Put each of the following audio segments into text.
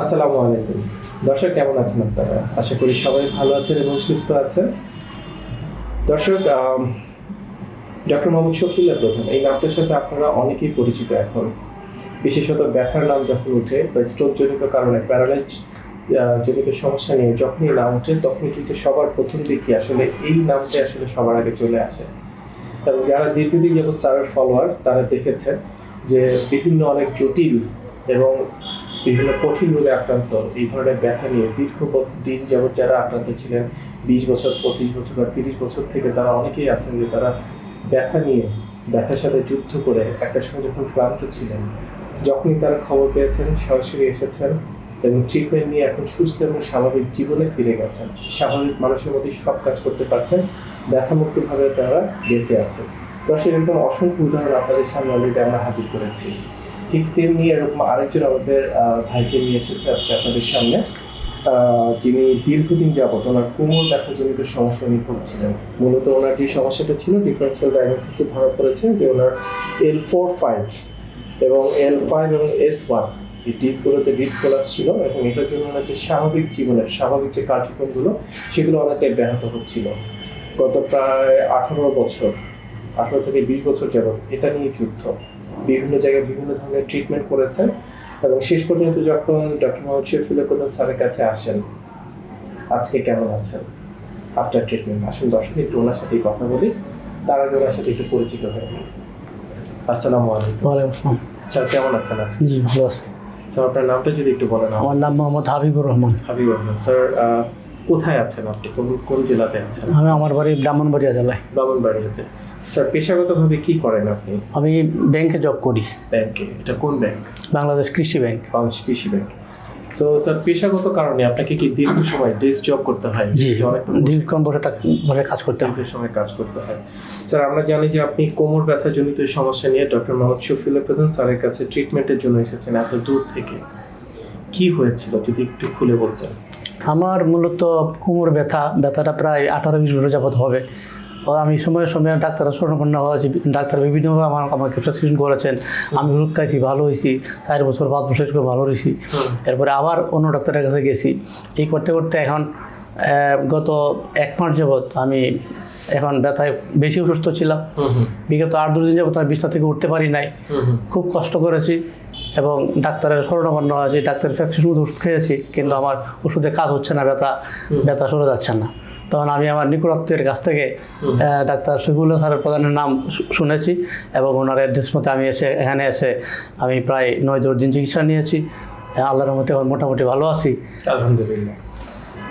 আসসালামু আলাইকুম। দর্শক, কেমন আছেন আপনারা? আশা করি সবাই ভালো আছেন এবং সুস্থ আছেন। দর্শক ডক্টর মোহাম্মদ শফিউল্লাহ প্রধান, এই নামটার সাথে আপনারা অনেকেই পরিচিত এখন। বিশেষত ব্যথার নাম যখন উঠে বা স্ট্রোক জনিত কারণে প্যারালাইজ জনিত সমস্যা নিয়ে যখনই নাম ওঠে, তখনই কিন্তু সবার প্রথম দিকটি আসলে এই নামটি আসলে সবার আগে চলে আসে। এবং যারা দীর্ঘদিন যাবৎ স্যারের ফলোয়ার তারা দেখেছে যে বিভিন্ন অনেক জটিল এবং বিভিন্ন কঠিন রোগে আক্রান্ত। এই ধরনের ব্যথা নিয়ে দীর্ঘ দিন যাবৎ যারা আক্রান্ত ছিলেন, বিশ বছর, পঁচিশ বছর বা তিরিশ বছর থেকে তারা অনেকেই আছেন যে তারা ব্যথা নিয়ে, ব্যথার সাথে যুদ্ধ করে একটা সময় যখন ক্লান্ত ছিলেন। যখনই তারা খবর পেয়েছেন, সরাসরি এসেছেন এবং ট্রিটমেন্ট নিয়ে এখন সুস্থ এবং স্বাভাবিক জীবনে ফিরে গেছেন। স্বাভাবিক মানুষের মতোই সব কাজ করতে পারছেন, ব্যথামুক্তভাবে তারা বেঁচে আছেন। দর্শক, এরকম অসংখ্য উদাহরণ আপনাদের সামনে অলরেডি আমরা হাজির করেছি। ঠিক তেমনি এরকম আরেকজন আমাদের ভাইকে নিয়ে এসেছে আজকে আপনাদের সামনে। যিনি দীর্ঘদিন যাবত ওনার কোমর ব্যথাজনিত সমস্যা নিয়ে ভুগছিলেন। মূলত ওনার যে সমস্যাটা ছিল ডিফারেন্সিয়াল ডায়াগনোসিসে ধরা পড়েছে যে ওনার এল ফোর ফাইভ এবং এল ফাইভ এবং এস ওয়ান এই ডিসগুলোতে ডিসকোলাপস ছিল এবং এটার জন্য ওনার যে স্বাভাবিক জীবনের, স্বাভাবিক যে কার্যক্রমগুলো, সেগুলো অনেকটাই ব্যাহত হচ্ছিল। গত প্রায় আঠারো বছর, আঠারো থেকে বিশ বছর যাবত এটা নিয়ে যুদ্ধ। বিভিন্ন জায়গায় বিভিন্ন ধরনের ট্রিটমেন্ট করেছেন এবং শেষ পর্যন্ত যখন ডক্টর মোহাম্মদ শফিউল্লাহ প্রধান স্যারের কাছে আসেন আজকে কেমন আছেন? আফটার ট্রিটমেন্ট আসুন দর্শক একটু ওনার সাথেই কথা বলি। তার আগে ওনার সাথে একটু পরিচিত হয়ে। আসসালামু আলাইকুম। ওয়ালাইকুম আসসালাম। স্যার কেমন আছেন আজকে? জি ভালো আছি। স্যার আপনার নামটা যদি একটু বলেন আমার নাম মোহাম্মদ হাবিবুর রহমান। হাবিব রহমান। স্যার কোথায় আছেন আপনি? কোন কোন জেলাতে আছেন? আমি আমার বাড়ি ব্রাহ্মণবাড়িয়া জেলায়। ব্রাহ্মণবাড়িয়াতে। স্যার পেশাগতভাবে কি করেন আপনি? আমি ব্যাংকে জব করি। ব্যাংকে এটা কোন ব্যাংক? বাংলাদেশ কৃষি ব্যাংক। বাংলাদেশ কৃষি ব্যাংক। সো স্যার পেশাগত কারণে আপনাকে কি দীর্ঘ সময় ডেস্ক জব করতে হয়? জি দীর্ঘক্ষণ বসে বসে কাজ করতে দীর্ঘ সময় কাজ করতে হয়। স্যার আমরা জানি যে আপনি কোমর ব্যথা জনিত সমস্যা নিয়ে ডক্টর মোহাম্মদ শফিউল্লাহ প্রধান স্যারের কাছে ট্রিটমেন্টের জন্য এসেছেন এত দূর থেকে। কি হয়েছিল যদি একটু খুলে বলতেন? আমার মূলত কোমর ব্যথা ব্যথাটা প্রায় আঠারো বিশ বছর যাবত হবে। আমি সময়ে সময়ে ডাক্তারের স্বর্ণপন্ন হয়েছি। ডাক্তার বিভিন্নভাবে আমার আমাকে প্রেসক্রিপশন করেছেন। আমি ওষুধ খাইছি ভালো হয়েছি চার বছর পাঁচ বছর করে ভালো হয়েছি এরপরে আবার অন্য ডাক্তারের কাছে গেছি। এই করতে করতে এখন গত এক মাস যাবৎ আমি এখন ব্যথায় বেশি অসুস্থ ছিলাম। বিগত আট দু দিন যাবত আমি বিছনা থেকে উঠতে পারি নাই। খুব কষ্ট করেছি এবং ডাক্তারের স্মরণাপন্ন হয়েছি ডাক্তারের প্রেসক্রিপশন ওষুধ খেয়েছি কিন্তু আমার ওষুধে কাজ হচ্ছে না ব্যথা ব্যথা সরে যাচ্ছে না। তখন আমি আমার নিকটত্বের কাছ থেকে ডাক্তার শফিউল্লাহ স্যারের প্রধানের নাম শুনেছি এবং ওনার অ্যাড্রেস মতে আমি এসে এখানে এসে আমি প্রায় নয় দশ দিন চিকিৎসা নিয়েছি। আল্লাহর মতে মোটামুটি ভালো আছি। আলহামদুলিল্লাহ।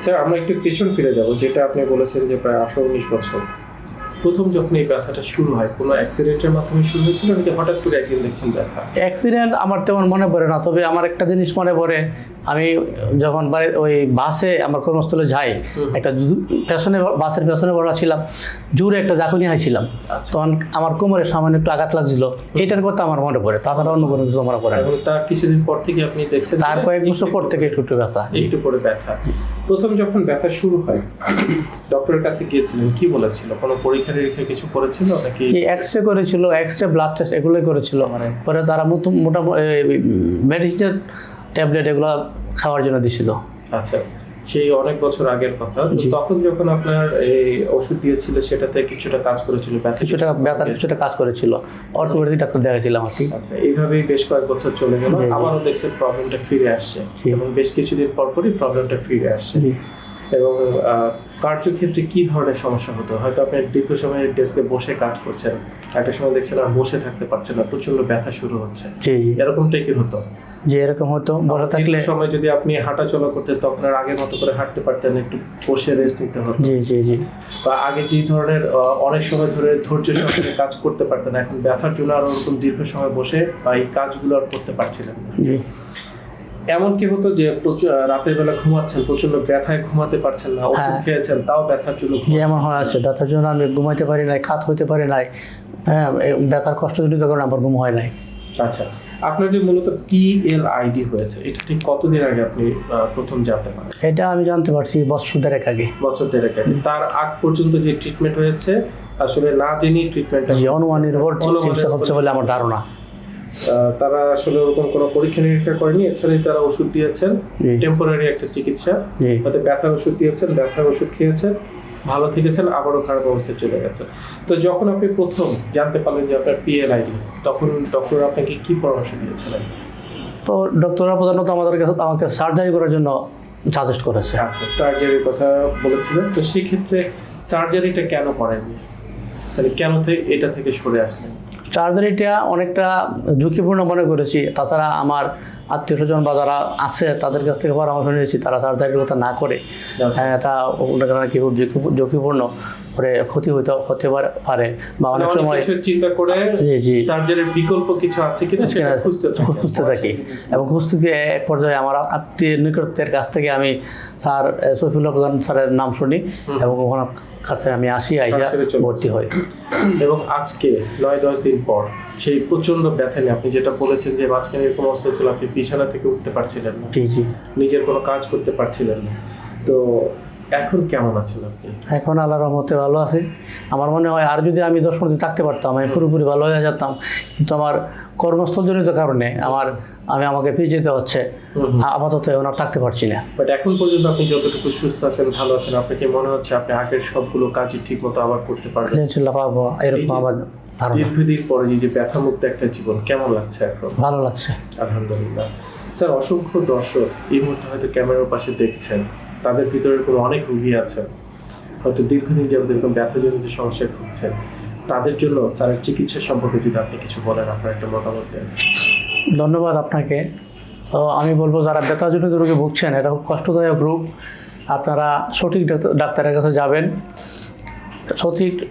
স্যার আমরা একটু পিছন ফিরে যাব যেটা আপনি বলেছেন যে প্রায় আঠারো উনিশ বছর। প্রথম যখন এই ব্যথাটা শুরু হয় কোনো অ্যাক্সিডেন্টের মাধ্যমে শুরু হয়েছিল নাকি হঠাৎ করে একদিন দেখছেন ব্যথা? অ্যাক্সিডেন্ট আমার তেমন মনে পড়ে না তবে আমার একটা জিনিস মনে পড়ে। আমি যখন ওই বাসে আমার কর্মস্থলে যাই একটা পেছনে বাসের পেছনে বড়া ছিলাম জোরে একটা জাকুনি হাইছিলাম। আচ্ছা তখন আমার কোমরে সামান্য একটু আঘাত লাগছিল। এটার কথা আমার মনে পড়ে তাছাড়া অন্য কোনো কিছু মনে পড়ে তার কিছুদিন পর থেকে আপনি দেখছেন তার কয়েক বছর পর থেকে একটু একটু ব্যথা। একটু পরে ব্যথা। প্রথম যখন ব্যথা শুরু হয় ডক্টরের কাছে গিয়েছিলেন কি বলেছিল? কোনো পরীক্ষা নিরীক্ষা কিছু করেছিল নাকি? কি এক্স রে করেছিল এক্স রে ব্লাড টেস্ট এগুলোই করেছিল। মানে? পরে তারা মোটামুটি মেডিসিনের ট্যাবলেট এগুলো খাওয়ার জন্য দিছিল। আচ্ছা সেই অনেক বছর আগের কথা। তখন যখন আপনার এই ওষুধ দিয়েছিল সেটাতে কিছুটা কাজ করেছিল ব্যথা কিছুটা ব্যথার কিছুটা কাজ করেছিল। অর্থোপেডিক ডাক্তার দেখাছিলাম আর কি। আচ্ছা এইভাবেই বেশ কয়েক বছর চলে গেল। আবারও দেখছেন প্রবলেমটা ফিরে আসছে। এবং বেশ কিছুদিন পর পরই প্রবলেমটা ফিরে আসছে। এবং কার্যক্ষেত্রে কি ধরনের সমস্যা হতো? হয়তো আপনি দীর্ঘ সময় ডেস্কে বসে কাজ করছেন একটা সময় দেখছেন আর বসে থাকতে পারছেন না প্রচণ্ড ব্যথা শুরু হচ্ছে। এরকমটাই কি হতো? যে এরকম হতো। বসে থাকলে সময় যদি আপনি হাঁটা চলা করতেন তখন আর আগের মতো করে হাঁটতে পারতেন একটু বসে রেস্ট নিতে হতো। জি জি জি। বা আগে যে ধরনের অনেক সময় ধরে ধৈর্য সহকারে কাজ করতে পারতেন এখন ব্যথার জন্য আর ওরকম দীর্ঘ সময় বসে বা এই কাজগুলো আর করতে পারছিলেন না। জি। এমন কি হতো যে রাতের বেলা ঘুমাচ্ছেন প্রচণ্ড ব্যথায় ঘুমাতে পারছেন না ওষুধ হ্যাঁ। খেয়েছেন তাও ব্যথার জন্য এমন হয় আছে ব্যথার জন্য আমি ঘুমাইতে পারি নাই খাত হইতে পারি নাই হ্যাঁ ব্যথার কষ্টজনিত কারণে আমার ঘুম হয় নাই। আচ্ছা আপনার যে মূলত পিএলআইডি হয়েছে এটা ঠিক কতদিন আগে আপনি প্রথম জানতে পারেন? এটা আমি জানতে পারছি বছর দেড়েক আগে। বছর দেড়েক আগে। তার আগ পর্যন্ত যে ট্রিটমেন্ট হয়েছে আসলে না জেনে ট্রিটমেন্টটা অনুমান নির্ভর চিকিৎসা হচ্ছে বলে আমার ধারণা। তারা আসলে ওরকম কোনো পরীক্ষা নিরীক্ষা করেনি এছাড়াই তারা ওষুধ দিয়েছেন। টেম্পোরারি একটা চিকিৎসা। হয়তো ব্যথার ওষুধ দিয়েছেন ব্যথার ওষুধ খেয়েছেন ভালো থেকেছেন আবারও খারাপ অবস্থায় চলে গেছেন। তো যখন আপনি প্রথম জানতে পারলেন যে আপনার পিএলআইডি তখন ডক্টর আপনাকে কি পরামর্শ দিয়েছিলেন? তো ডক্টররা প্রধানত আমাদের কাছে আমাকে সার্জারি করার জন্য সাজেস্ট করেছে। আচ্ছা সার্জারির কথা বলেছিলেন। তো সেক্ষেত্রে সার্জারিটা কেন করেননি? মানে কেন থেকে এটা থেকে সরে আসলেন? সার্জারিটা অনেকটা ঝুঁকিপূর্ণ মনে করেছি। তাছাড়া আমার আত্মীয় স্বজন বা যারা আছে তাদের কাছ থেকে পরামর্শ নিয়েছি তারা সার্জারির কথা না করে। হ্যাঁ, এটা নাকি খুব ঝুঁকিপূর্ণ করে ক্ষতি হইতে হতে পারে- পারে বা অনেক সময় চিন্তা করে জি জি। সার্জারির বিকল্প কিছু আছে কিনা সেটা খুঁজতে খুঁজতে থাকি। এবং খুঁজতে গিয়ে এক পর্যায়ে আমার আত্মীয় নিকটের কাছ থেকে আমি স্যার সফিউল্লাহ প্রধান স্যারের নাম শুনি এবং ওনার কাছে আমি আসি আইসা ভর্তি হই। এবং আজকে নয় দশ দিন পর সেই প্রচণ্ড ব্যথা নিয়ে আপনি যেটা বলেছেন যে মাঝখানে এরকম অবস্থা ছিল আপনি বিছানা থেকে উঠতে পারছিলেন না। নিজের কোনো কাজ করতে পারছিলেন না। তো এখন কেমন আছেন আপনি? এখন আল্লাহর রহমতে ভালো আছি। আমার মনে হয় আর যদি আমি দশ দিন থাকতে পারতাম আমি পুরোপুরি ভালো হয়ে যেতাম। কিন্তু আমার কর্মস্থলজনিত কারণে আমার আমি আমাকে ফিরে যেতে হচ্ছে। আপাতত এখন আর থাকতে পারছি না। বাট এখন পর্যন্ত আপনি যতটুকু সুস্থ আছেন ভালো আছেন আপনাকে মনে হচ্ছে আপনি আগের সবগুলো কাজই ঠিক মতো আবার করতে পারবেন? ইনশাল্লাহ পারব এরকম আমার দীর্ঘদিন পরে যে ব্যথামুক্ত একটা জীবন কেমন লাগছে এখন? ভালো লাগছে। আলহামদুলিল্লাহ। স্যার অসংখ্য দর্শক এই মুহূর্তে হয়তো ক্যামেরার পাশে দেখছেন। তাদের ভিতরে কোনো অনেক রুগী আছেন হয়তো দীর্ঘদিন যাবত এরকম ব্যথাজনিত সমস্যায় ভুগছেন, তাদের জন্য স্যারের চিকিৎসা সম্পর্কে যদি আপনি কিছু বলেন আপনার একটা মতামত দেন। ধন্যবাদ আপনাকে। তো আমি বলব, যারা ব্যথাজনিত রোগে ভুগছেন, এটা খুব কষ্টদায়ক রোগ। আপনারা সঠিক ডাক্তারের কাছে যাবেন। সঠিক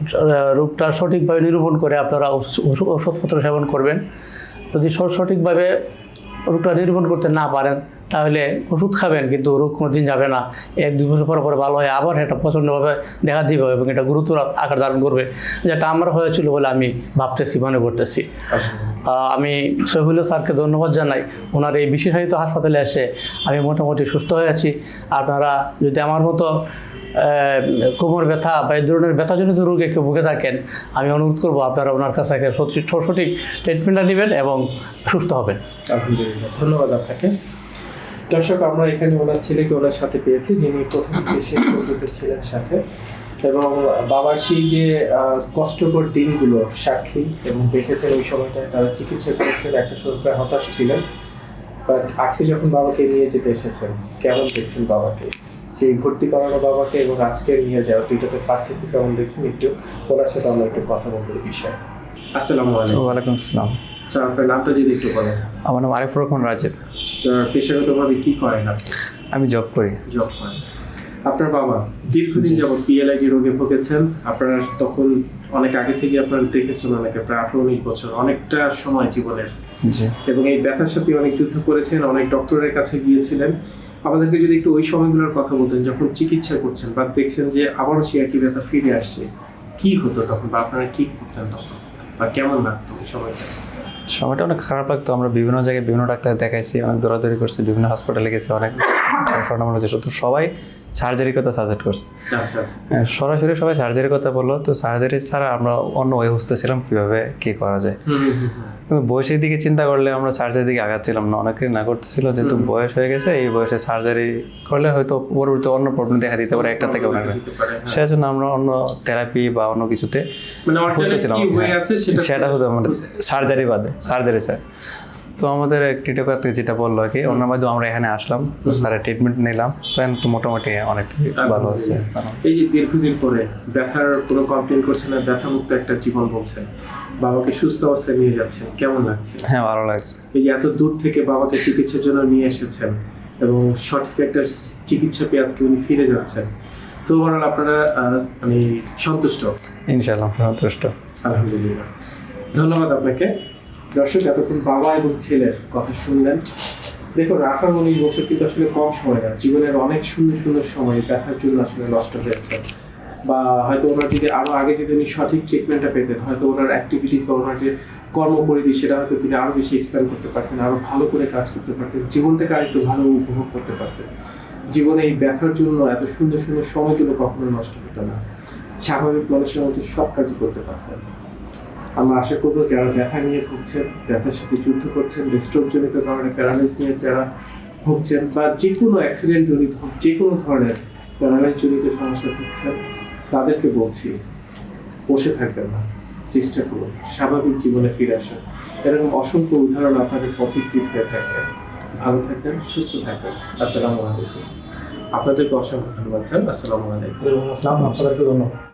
রোগটা সঠিকভাবে নিরূপণ করে আপনারা ওষ- ওষ- ওষুধপত্র সেবন করবেন। যদি সঠিকভাবে রোগটা নিরূপণ করতে না পারেন তাহলে ওষুধ খাবেন কিন্তু রোগ কোনো দিন যাবে না। এক দুই বছর পর পরে ভালো হয় আবার এটা প্রচণ্ডভাবে দেখা দিবে এবং এটা গুরুতর আকার ধারণ করবে। যেটা আমার হয়েছিল বলে আমি ভাবতেছি মনে করতেছি। আমি সহিবুল্লাহ স্যারকে ধন্যবাদ জানাই। ওনার এই বিশেষায়িত হাসপাতালে এসে আমি মোটামুটি সুস্থ হয়ে আছি। আপনারা যদি আমার মতো কোমর ব্যথা বা এই ধরনের ব্যথাজনিত রোগে কেউ ভুগে থাকেন, আমি অনুরোধ করব আপনারা ওনার কাছ থেকে সঠিক ট্রিটমেন্টটা নেবেন এবং সুস্থ হবেন। আলহামদুলিল্লাহ, ধন্যবাদ আপনাকে। দর্শক, আমরা এখানে ওনার ছেলেকে ওনার সাথে পেয়েছি, যিনি প্রথম থেকে শেষ ছিলেন সাথে। এবং বাবার সেই যে কষ্টকর দিনগুলো, সাক্ষী এবং দেখেছেন ওই সময়টায় তারা চিকিৎসা করেছেন, একটা সময় প্রায় হতাশ ছিলেন। বাট আজকে যখন বাবাকে নিয়ে যেতে এসেছেন, কেমন দেখছেন বাবাকে? সেই ভর্তি করানো বাবাকে এবং আজকে নিয়ে যাওয়া দুইটাতে পার্থক্য কেমন দেখছেন একটু? ওনার সাথে আমরা একটু কথা বলব এই বিষয়ে। আসসালামু আলাইকুম। ওয়ালাইকুম আসসালাম। স্যার আপনার নামটা যদি একটু বলেন। আমার নাম আরিফুর রহমান রাজীব। স্যার পেশাগতভাবে কি করেন আপনি? আমি জব করি। জব করেন। আপনার বাবা দীর্ঘদিন যাবত পিএলআইডি রোগে ভুগেছেন। আপনারা তখন অনেক আগে থেকে আপনারা দেখেছেন অনেকে প্রায় আঠারো উনিশ বছর অনেকটা সময় জীবনের। এবং এই ব্যথার সাথে অনেক যুদ্ধ করেছেন অনেক ডক্টরের কাছে গিয়েছিলেন। আমাদেরকে যদি একটু ওই সময়গুলোর কথা বলতেন, যখন চিকিৎসা করছেন বা দেখছেন যে আবারও সে একই ব্যথা ফিরে আসছে, কি হতো তখন বা আপনারা কি করতেন তখন? বা কেমন লাগতো ওই সময়টা? সময়টা অনেক খারাপ লাগতো। আমরা বিভিন্ন জায়গায় বিভিন্ন ডাক্তার দেখাইছি, অনেক দৌড়াদৌড়ি করছি, বিভিন্ন হসপিটালে গেছি, অনেক সবাই সার্জারির কথা সাজেস্ট করছে। আচ্ছা হ্যাঁ, সরাসরি সবাই সার্জারির কথা বলল তো সার্জারি ছাড়া আমরা অন্য ওয়ে খুঁজতেছিলাম কীভাবে কি করা যায়। কিন্তু বয়সের দিকে চিন্তা করলে আমরা সার্জারির দিকে আগাচ্ছিলাম না অনেকে না করতেছিল যেহেতু বয়স হয়ে গেছে এই বয়সে সার্জারি করলে হয়তো পরবর্তী অন্য প্রবলেম দেখা দিতে পারে একটা থেকে অনেক হ্যাঁ। সেজন্য আমরা অন্য থেরাপি বা অন্য কিছুতে মানে বুঝতেছিলাম কি হয়ে সেটা হতো আমাদের সার্জারি বাদে সার্জারি স্যার তো আমাদের ক্রিটিকাল যেটা বলল আর কি ওনার মাধ্যমে আমরা এখানে আসলাম তো স্যারের ট্রিটমেন্ট নিলাম তো এখন তো মোটামুটি অনেক ভালো আছে। এই যে দীর্ঘদিন পরে ব্যথার কোনো কমপ্লেন করছে না ব্যথা মুক্ত একটা জীবন বলছেন বাবাকে সুস্থ অবস্থায় নিয়ে যাচ্ছেন কেমন লাগছে? হ্যাঁ ভালো লাগছে। এই যে এত দূর থেকে বাবাকে চিকিৎসার জন্য নিয়ে এসেছেন এবং সঠিক একটা চিকিৎসা পেয়ে আজকে উনি ফিরে যাচ্ছেন সো ওভারঅল আপনারা মানে সন্তুষ্ট? ইনশাল্লাহ সন্তুষ্ট। আলহামদুলিল্লাহ। ধন্যবাদ আপনাকে। দর্শক, এতক্ষণ বাবা এবং ছেলের কথা শুনলেন। দেখুন আঠারো উনিশ বছর কিন্তু আসলে কম সময় না জীবনের অনেক সুন্দর সুন্দর সময় ব্যথার জন্য আসলে নষ্ট হয়েছে বা হয়তো ওনার যদি আরও আগে যদি উনি সঠিক ট্রিটমেন্টটা পেতেন, হয়তো ওনার অ্যাক্টিভিটি বা ওনার যে কর্মপরিধি, সেটা হয়তো তিনি আরও বেশি এক্সপ্যান্ড করতে পারতেন, আরও ভালো করে কাজ করতে পারতেন, জীবনটাকে আরেকটু ভালো উপভোগ করতে পারতেন। জীবনে এই ব্যথার জন্য এত সুন্দর সুন্দর সময়গুলো কখনো নষ্ট হতো না। স্বাভাবিক মানুষের মতো সব কাজই করতে পারতেন। আমরা আশা করব যারা ব্যথা নিয়ে ভুগছেন, ব্যথার সাথে যুদ্ধ করছেন স্ট্রোক জনিত কারণে প্যারালাইজ নিয়ে যারা ভুগছেন বা যে কোনো অ্যাক্সিডেন্ট জনিত হোক, যে কোনো ধরনের প্যারালাইজ জনিত সমস্যা ভুগছেন, তাদেরকে বলছি, বসে থাকবেন না। চেষ্টা করুন। স্বাভাবিক জীবনে ফিরে আসুন। এরকম অসংখ্য উদাহরণ আপনাদের পথিকৃত হয়ে থাকে। ভালো থাকবেন, সুস্থ থাকবেন। আসসালামু আলাইকুম। আপনাদেরকে অসংখ্য ধন্যবাদ, স্যার। আসসালামু আলাইকুম। আপনাদেরকে ধন্যবাদ।